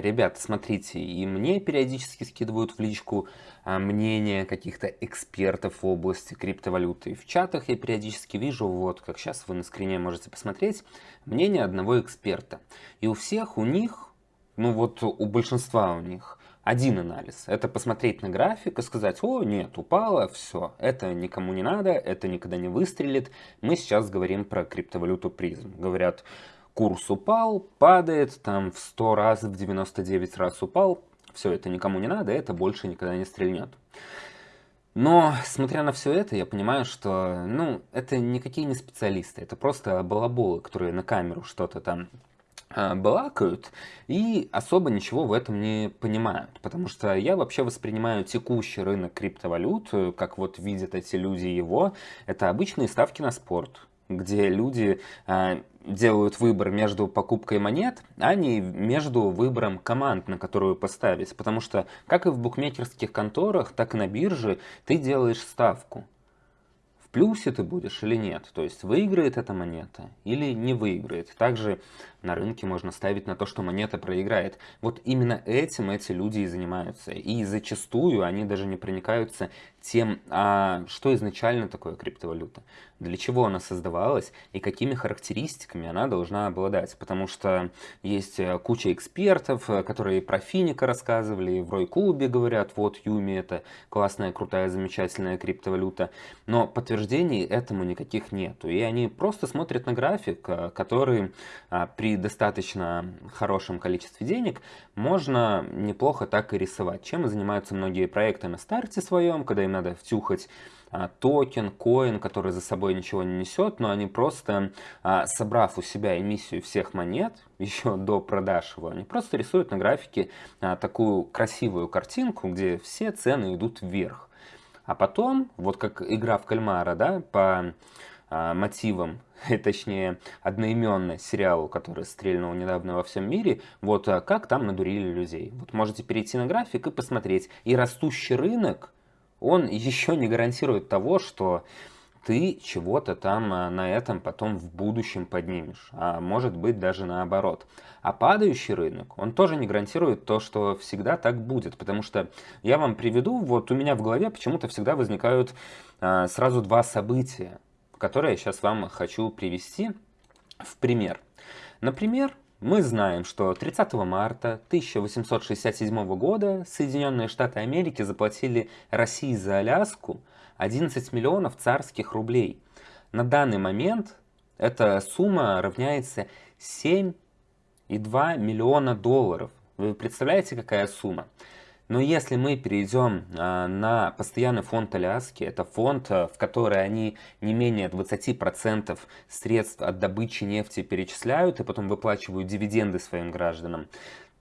ребят, смотрите, и мне периодически скидывают в личку а, мнения каких-то экспертов в области криптовалюты. В чатах я периодически вижу, вот как сейчас вы на скрине можете посмотреть, мнение одного эксперта. И у всех у них, ну вот у большинства у них, один анализ. Это посмотреть на график и сказать, о, нет, упало, все, это никому не надо, это никогда не выстрелит. Мы сейчас говорим про криптовалюту призм. Говорят, курс упал, падает, там в 100 раз, в 99 раз упал, все, это никому не надо, это больше никогда не стрельнет. Но, смотря на все это, я понимаю, что, ну, это никакие не специалисты, это просто балаболы, которые на камеру что-то там э, балакают и особо ничего в этом не понимают. Потому что я вообще воспринимаю текущий рынок криптовалют, э, как вот видят эти люди его, это обычные ставки на спорт, где люди э, делают выбор между покупкой монет, а не между выбором команд, на которую поставить. Потому что как и в букмекерских конторах, так и на бирже ты делаешь ставку. В плюсе ты будешь или нет, то есть выиграет эта монета или не выиграет. Также на рынке можно ставить на то, что монета проиграет. Вот именно этим эти люди и занимаются. И зачастую они даже не проникаются тем, а что изначально такое криптовалюта, для чего она создавалась и какими характеристиками она должна обладать. Потому что есть э, куча экспертов, э, которые про Финика рассказывали, в Рой-клубе говорят, вот Юми это классная, крутая, замечательная криптовалюта. Но подтверждений этому никаких нету. И они просто смотрят на график, э, который а, при достаточно хорошем количестве денег можно неплохо так и рисовать. Чем и занимаются многие проекты на старте своем, когда им надо втюхать токен, коин, который за собой ничего не несет, но они просто, а, собрав у себя эмиссию всех монет, еще до продаж его, они просто рисуют на графике а, такую красивую картинку, где все цены идут вверх. А потом, вот как игра в кальмара, да, по а, мотивам, точнее, одноименный сериалу, который стрельнул недавно во всем мире, вот а, как там надурили людей. Вот можете перейти на график и посмотреть. И растущий рынок, он еще не гарантирует того, что ты чего-то там а, на этом потом в будущем поднимешь, а может быть даже наоборот. А падающий рынок, он тоже не гарантирует то, что всегда так будет, потому что я вам приведу, вот у меня в голове почему-то всегда возникают а, сразу два события которые я сейчас вам хочу привести в пример. Например, мы знаем, что 30 марта 1867 года Соединенные Штаты Америки заплатили России за Аляску 11 миллионов царских рублей. На данный момент эта сумма равняется 7,2 миллиона долларов. Вы представляете, какая сумма? Но если мы перейдем а, на постоянный фонд Аляски, это фонд, а, в который они не менее 20% средств от добычи нефти перечисляют и потом выплачивают дивиденды своим гражданам,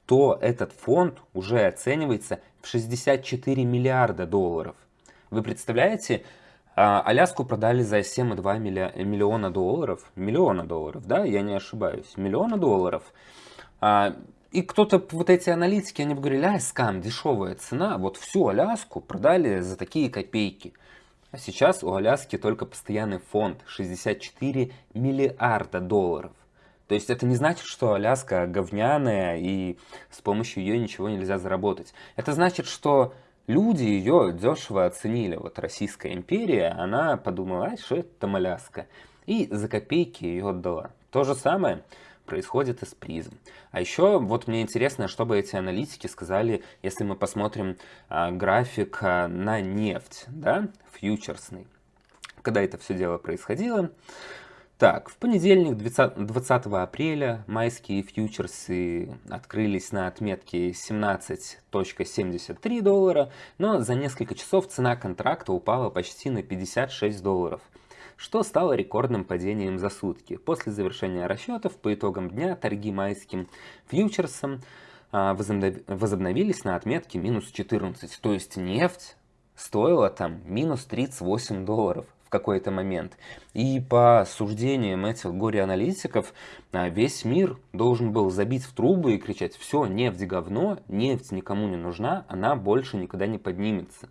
то этот фонд уже оценивается в 64 миллиарда долларов. Вы представляете, а, Аляску продали за 7,2 миллиона долларов. Миллиона долларов, да, я не ошибаюсь. Миллиона долларов. И кто-то, вот эти аналитики, они говорили, а, скам, дешевая цена, вот всю Аляску продали за такие копейки. А сейчас у Аляски только постоянный фонд 64 миллиарда долларов. То есть это не значит, что Аляска говняная и с помощью ее ничего нельзя заработать. Это значит, что люди ее дешево оценили. Вот Российская империя, она подумала, а что это там Аляска? И за копейки ее отдала. То же самое происходит из призм. А еще вот мне интересно, что бы эти аналитики сказали, если мы посмотрим а, график а, на нефть, да, фьючерсный. Когда это все дело происходило. Так, в понедельник, 20, 20 апреля, майские фьючерсы открылись на отметке 17.73 доллара, но за несколько часов цена контракта упала почти на 56 долларов что стало рекордным падением за сутки. После завершения расчетов по итогам дня торги майским фьючерсом а, возобновились на отметке минус 14. То есть нефть стоила там минус 38 долларов в какой-то момент. И по суждениям этих горе-аналитиков, а, весь мир должен был забить в трубы и кричать, все, нефть говно, нефть никому не нужна, она больше никогда не поднимется.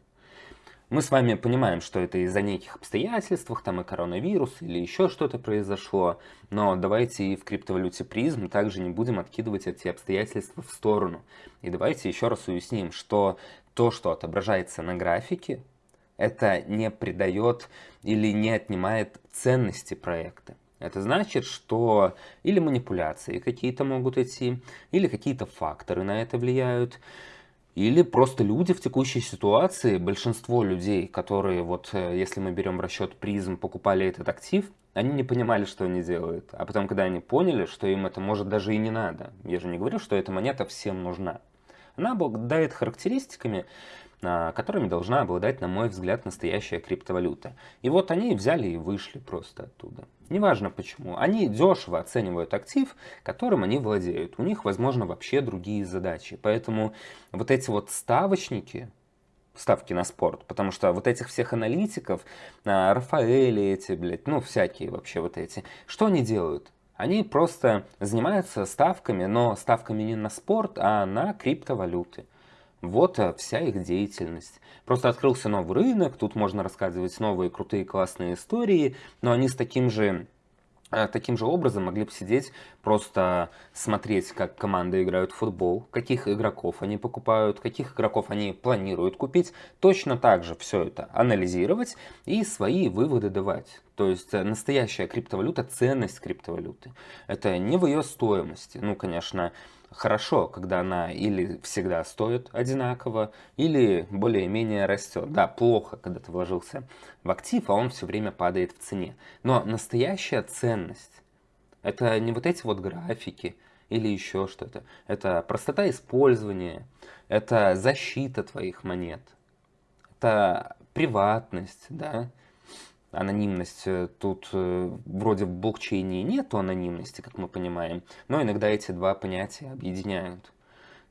Мы с вами понимаем, что это из-за неких обстоятельств, там и коронавирус, или еще что-то произошло, но давайте и в криптовалюте призм также не будем откидывать эти обстоятельства в сторону. И давайте еще раз уясним, что то, что отображается на графике, это не придает или не отнимает ценности проекта. Это значит, что или манипуляции какие-то могут идти, или какие-то факторы на это влияют, или просто люди в текущей ситуации, большинство людей, которые, вот э, если мы берем расчет призм, покупали этот актив, они не понимали, что они делают. А потом, когда они поняли, что им это может даже и не надо, я же не говорю, что эта монета всем нужна. Она обладает характеристиками, которыми должна обладать, на мой взгляд, настоящая криптовалюта. И вот они взяли и вышли просто оттуда. Неважно почему. Они дешево оценивают актив, которым они владеют. У них, возможно, вообще другие задачи. Поэтому вот эти вот ставочники, ставки на спорт, потому что вот этих всех аналитиков, а, Рафаэли эти, блядь, ну всякие вообще вот эти, что они делают? Они просто занимаются ставками, но ставками не на спорт, а на криптовалюты. Вот э, вся их деятельность. Просто открылся новый рынок, тут можно рассказывать новые крутые классные истории, но они с таким же э, Таким же образом могли бы сидеть, просто смотреть, как команды играют в футбол, каких игроков они покупают, каких игроков они планируют купить. Точно так же все это анализировать и свои выводы давать. То есть э, настоящая криптовалюта, ценность криптовалюты. Это не в ее стоимости. Ну, конечно, хорошо, когда она или всегда стоит одинаково, или более-менее растет. Да, плохо, когда ты вложился в актив, а он все время падает в цене. Но настоящая ценность – это не вот эти вот графики или еще что-то. Это простота использования, это защита твоих монет, это приватность, да, анонимность. Э, тут э, вроде в блокчейне нету анонимности, как мы понимаем, но иногда эти два понятия объединяют.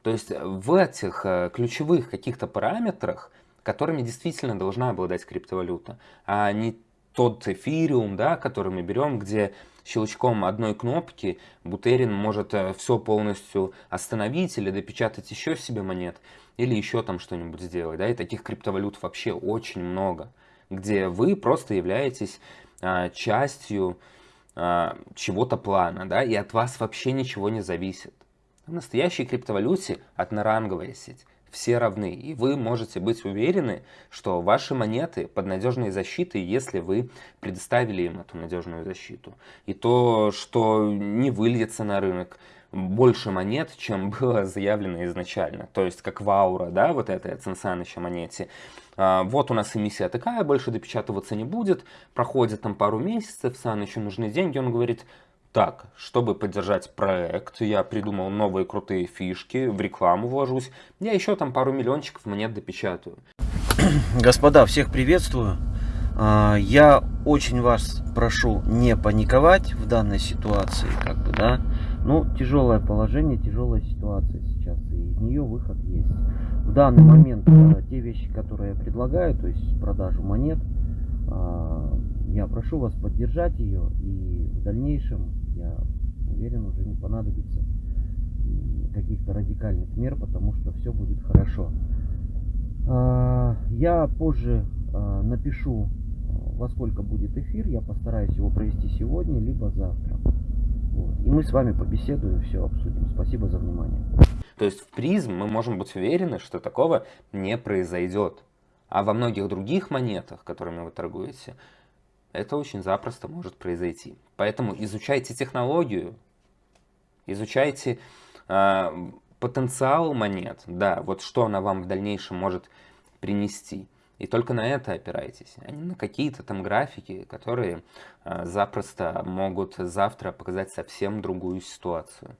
То есть в этих э, ключевых каких-то параметрах, которыми действительно должна обладать криптовалюта, а не тот эфириум, да, который мы берем, где щелчком одной кнопки Бутерин может все полностью остановить или допечатать еще себе монет, или еще там что-нибудь сделать. Да, и таких криптовалют вообще очень много где вы просто являетесь а, частью а, чего-то плана, да, и от вас вообще ничего не зависит. В настоящей криптовалюте одноранговая сеть. Все равны, и вы можете быть уверены, что ваши монеты под надежной защитой, если вы предоставили им эту надежную защиту. И то, что не выльется на рынок, больше монет, чем было заявлено изначально. То есть как Ваура, да, вот этой Цинсаныча монете. А, вот у нас эмиссия такая, больше допечатываться не будет. Проходит там пару месяцев, Санычу нужны деньги, он говорит, так, чтобы поддержать проект, я придумал новые крутые фишки, в рекламу вложусь, я еще там пару миллиончиков монет допечатаю. Господа, всех приветствую. А, я очень вас прошу не паниковать в данной ситуации, как бы, да. Ну, тяжелое положение, тяжелая ситуация сейчас, и из нее выход есть. В данный момент э, те вещи, которые я предлагаю, то есть продажу монет, э, я прошу вас поддержать ее, и в дальнейшем, я уверен, уже не понадобится каких-то радикальных мер, потому что все будет хорошо. Э, я позже э, напишу, э, во сколько будет эфир, я постараюсь его провести сегодня, либо завтра. И мы с вами побеседуем, все обсудим. Спасибо за внимание. То есть в призм мы можем быть уверены, что такого не произойдет. А во многих других монетах, которыми вы торгуете, это очень запросто может произойти. Поэтому изучайте технологию, изучайте э, потенциал монет, да, вот что она вам в дальнейшем может принести. И только на это опирайтесь, а не на какие-то там графики, которые э, запросто могут завтра показать совсем другую ситуацию.